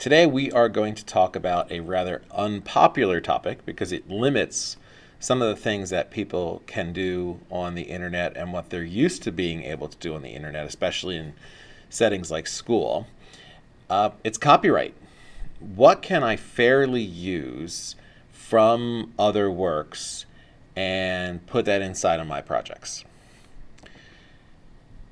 Today we are going to talk about a rather unpopular topic because it limits some of the things that people can do on the internet and what they're used to being able to do on the internet, especially in settings like school. Uh, it's copyright. What can I fairly use from other works and put that inside of my projects?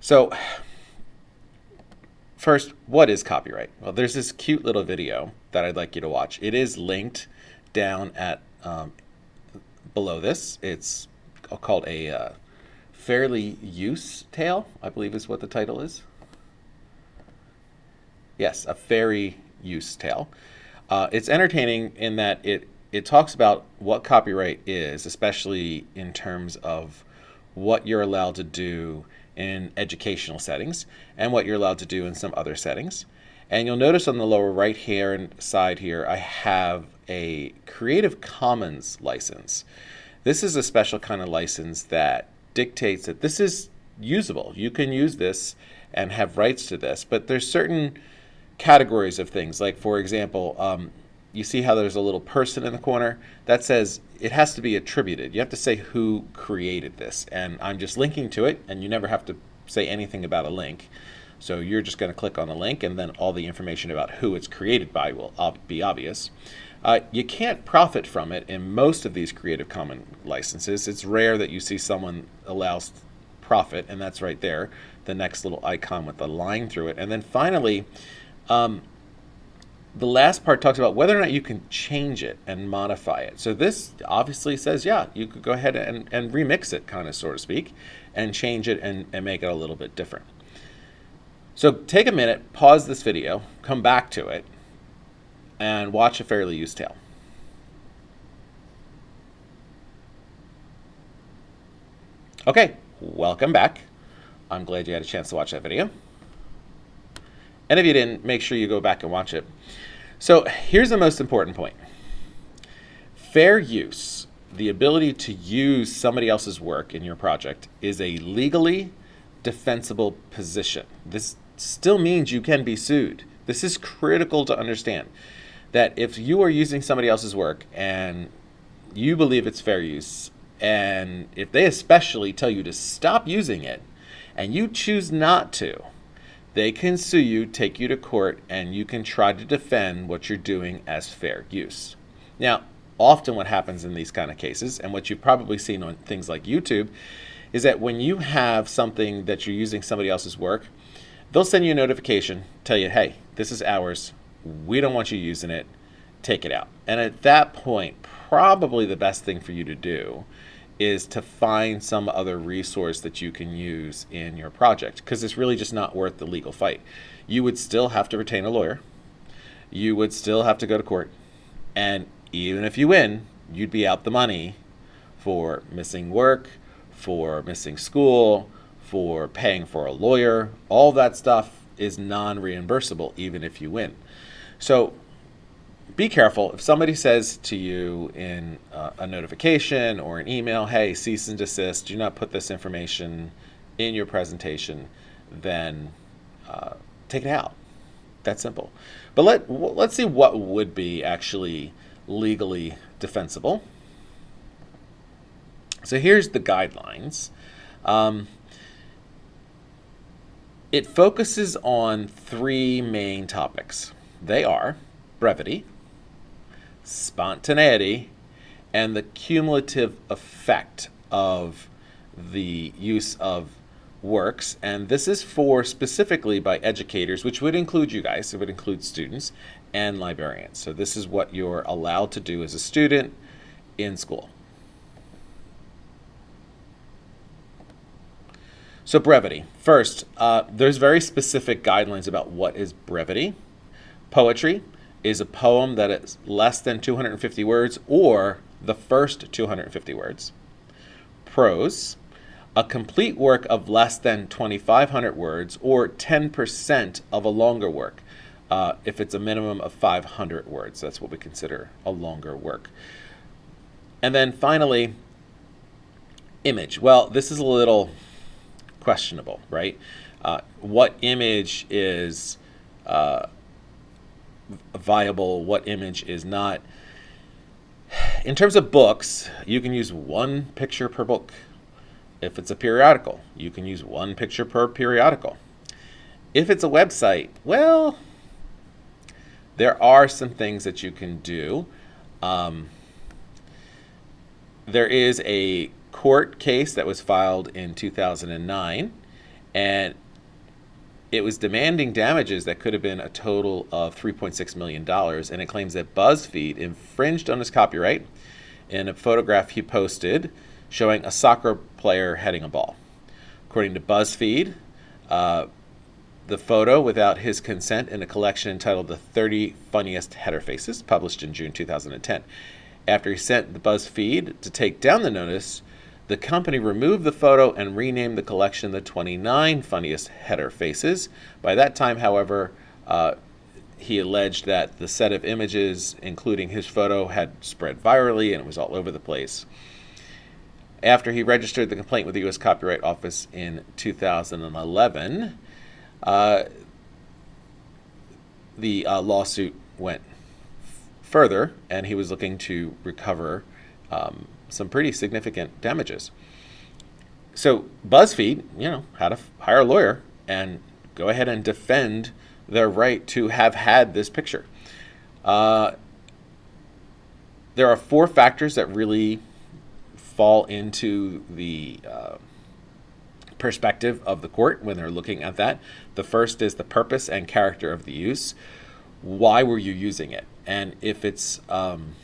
So First, what is copyright? Well, there's this cute little video that I'd like you to watch. It is linked down at um, below this. It's called a uh, fairly use tale, I believe is what the title is. Yes, a fairy use tale. Uh, it's entertaining in that it it talks about what copyright is, especially in terms of what you're allowed to do in educational settings and what you're allowed to do in some other settings. And you'll notice on the lower right hand side here, I have a Creative Commons license. This is a special kind of license that dictates that this is usable. You can use this and have rights to this, but there's certain categories of things. Like for example, um, you see how there's a little person in the corner? That says it has to be attributed. You have to say who created this. And I'm just linking to it, and you never have to say anything about a link. So you're just going to click on the link, and then all the information about who it's created by will be obvious. Uh, you can't profit from it in most of these Creative Commons licenses. It's rare that you see someone allows profit, and that's right there, the next little icon with the line through it. And then finally, um, the last part talks about whether or not you can change it and modify it. So this obviously says, yeah, you could go ahead and, and remix it, kind of, so to speak, and change it and, and make it a little bit different. So take a minute, pause this video, come back to it, and watch a fairly used tale. Okay, welcome back. I'm glad you had a chance to watch that video. And if you didn't, make sure you go back and watch it. So here's the most important point. Fair use, the ability to use somebody else's work in your project, is a legally defensible position. This still means you can be sued. This is critical to understand that if you are using somebody else's work and you believe it's fair use, and if they especially tell you to stop using it, and you choose not to, they can sue you, take you to court, and you can try to defend what you're doing as fair use. Now, often what happens in these kind of cases, and what you've probably seen on things like YouTube, is that when you have something that you're using somebody else's work, they'll send you a notification, tell you, hey, this is ours. We don't want you using it. Take it out. And at that point, probably the best thing for you to do is to find some other resource that you can use in your project because it's really just not worth the legal fight. You would still have to retain a lawyer. You would still have to go to court. And even if you win, you'd be out the money for missing work, for missing school, for paying for a lawyer. All that stuff is non reimbursable even if you win. So be careful. If somebody says to you in uh, a notification or an email, hey, cease and desist, do not put this information in your presentation, then uh, take it out. That's simple. But let, let's see what would be actually legally defensible. So here's the guidelines. Um, it focuses on three main topics. They are brevity, spontaneity, and the cumulative effect of the use of works. And this is for specifically by educators, which would include you guys, it would include students and librarians. So this is what you're allowed to do as a student in school. So brevity. First, uh, there's very specific guidelines about what is brevity. Poetry, is a poem that is less than 250 words or the first 250 words. Prose, a complete work of less than 2,500 words or 10% of a longer work. Uh, if it's a minimum of 500 words, that's what we consider a longer work. And then finally, image. Well, this is a little questionable, right? Uh, what image is uh, viable, what image is not. In terms of books, you can use one picture per book. If it's a periodical, you can use one picture per periodical. If it's a website, well, there are some things that you can do. Um, there is a court case that was filed in 2009, and it was demanding damages that could have been a total of $3.6 million, and it claims that BuzzFeed infringed on his copyright in a photograph he posted showing a soccer player heading a ball. According to BuzzFeed, uh, the photo without his consent in a collection entitled The 30 Funniest Header Faces, published in June 2010. After he sent the BuzzFeed to take down the notice, the company removed the photo and renamed the collection the 29 Funniest Header Faces. By that time, however, uh, he alleged that the set of images, including his photo, had spread virally and it was all over the place. After he registered the complaint with the U.S. Copyright Office in 2011, uh, the uh, lawsuit went further, and he was looking to recover um, some pretty significant damages. So BuzzFeed, you know, had to hire a lawyer and go ahead and defend their right to have had this picture. Uh, there are four factors that really fall into the uh, perspective of the court when they're looking at that. The first is the purpose and character of the use. Why were you using it? And if it's um,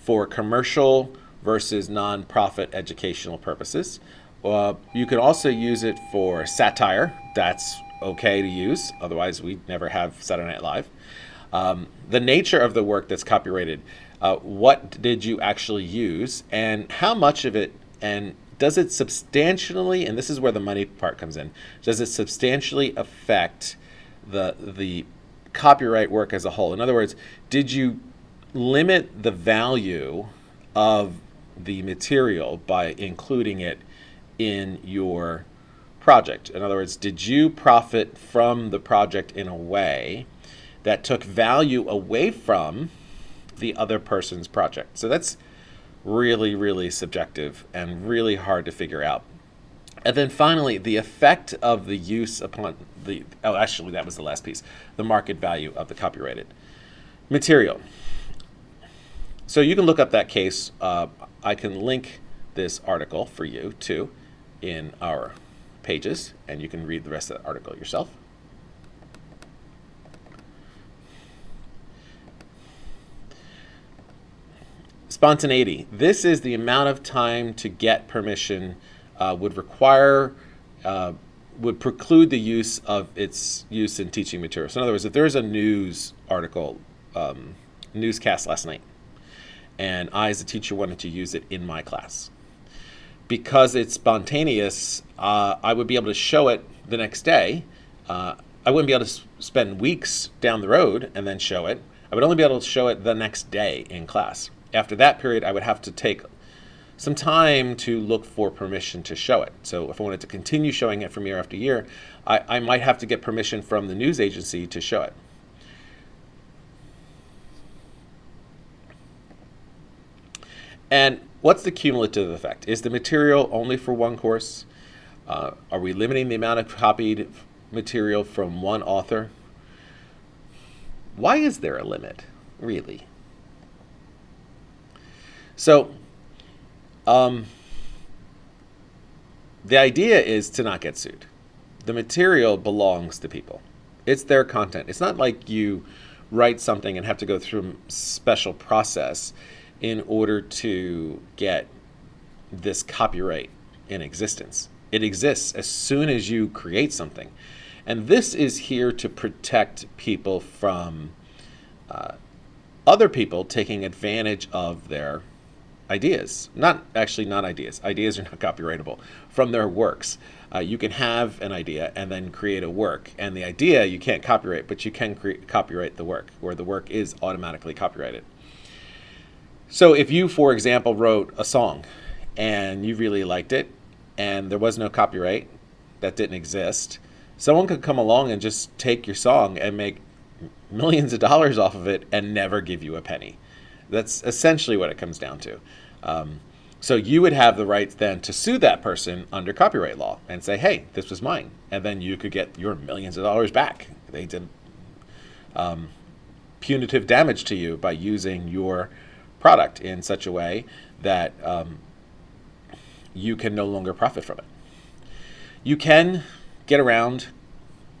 for commercial versus nonprofit educational purposes. Uh, you can also use it for satire. That's okay to use. Otherwise, we'd never have Saturday Night Live. Um, the nature of the work that's copyrighted. Uh, what did you actually use, and how much of it, and does it substantially? And this is where the money part comes in. Does it substantially affect the the copyright work as a whole? In other words, did you limit the value of the material by including it in your project. In other words, did you profit from the project in a way that took value away from the other person's project? So that's really, really subjective and really hard to figure out. And then finally, the effect of the use upon the, oh, actually, that was the last piece, the market value of the copyrighted material. So you can look up that case. Uh, I can link this article for you too in our pages, and you can read the rest of the article yourself. Spontaneity. This is the amount of time to get permission uh, would require, uh, would preclude the use of its use in teaching materials. In other words, if there's a news article, um, newscast last night, and I, as a teacher, wanted to use it in my class. Because it's spontaneous, uh, I would be able to show it the next day. Uh, I wouldn't be able to spend weeks down the road and then show it. I would only be able to show it the next day in class. After that period, I would have to take some time to look for permission to show it. So if I wanted to continue showing it from year after year, I, I might have to get permission from the news agency to show it. And what's the cumulative effect? Is the material only for one course? Uh, are we limiting the amount of copied material from one author? Why is there a limit, really? So, um, the idea is to not get sued. The material belongs to people. It's their content. It's not like you write something and have to go through a special process in order to get this copyright in existence. It exists as soon as you create something. And this is here to protect people from uh, other people taking advantage of their ideas. Not actually, not ideas. Ideas are not copyrightable from their works. Uh, you can have an idea and then create a work. And the idea you can't copyright, but you can copyright the work, where the work is automatically copyrighted. So if you, for example, wrote a song and you really liked it and there was no copyright that didn't exist, someone could come along and just take your song and make millions of dollars off of it and never give you a penny. That's essentially what it comes down to. Um, so you would have the right then to sue that person under copyright law and say, "Hey, this was mine," and then you could get your millions of dollars back. They did um, punitive damage to you by using your product in such a way that um, you can no longer profit from it. You can get around.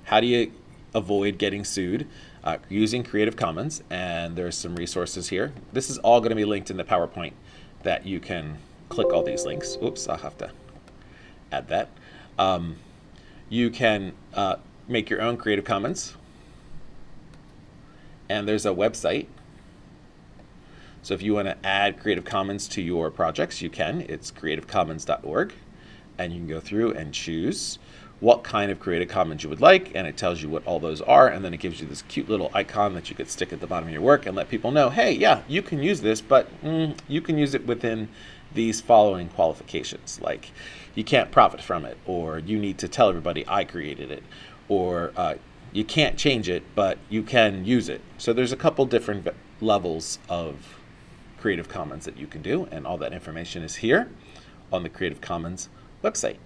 How do you avoid getting sued? Uh, using Creative Commons, and there's some resources here. This is all going to be linked in the PowerPoint that you can click all these links. Oops, I'll have to add that. Um, you can uh, make your own Creative Commons. And there's a website. So if you want to add Creative Commons to your projects, you can. It's creativecommons.org. And you can go through and choose what kind of Creative Commons you would like, and it tells you what all those are, and then it gives you this cute little icon that you could stick at the bottom of your work and let people know, hey, yeah, you can use this, but mm, you can use it within these following qualifications. Like you can't profit from it, or you need to tell everybody I created it, or uh, you can't change it, but you can use it. So there's a couple different levels of Creative Commons that you can do, and all that information is here on the Creative Commons website.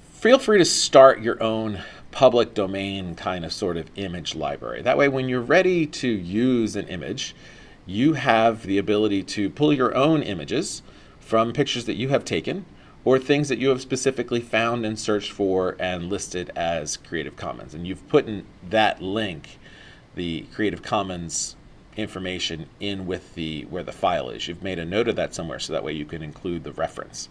Feel free to start your own public domain kind of sort of image library. That way, when you're ready to use an image, you have the ability to pull your own images from pictures that you have taken or things that you have specifically found and searched for and listed as Creative Commons. And you've put in that link, the Creative Commons information in with the where the file is. You've made a note of that somewhere so that way you can include the reference.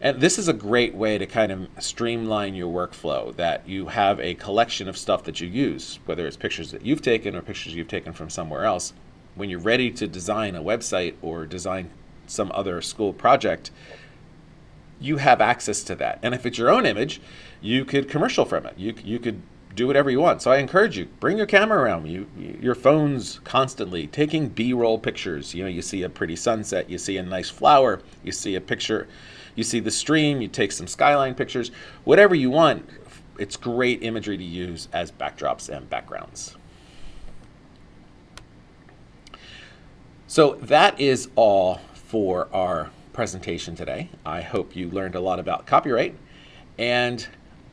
And this is a great way to kind of streamline your workflow that you have a collection of stuff that you use, whether it's pictures that you've taken or pictures you've taken from somewhere else, when you're ready to design a website or design some other school project, you have access to that. And if it's your own image, you could commercial from it. You, you could do whatever you want. So I encourage you, bring your camera around. You, your phone's constantly taking B-roll pictures. You know, you see a pretty sunset, you see a nice flower, you see a picture, you see the stream, you take some skyline pictures, whatever you want. It's great imagery to use as backdrops and backgrounds. So that is all for our presentation today. I hope you learned a lot about copyright and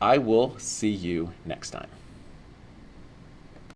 I will see you next time.